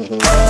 Mm-hmm.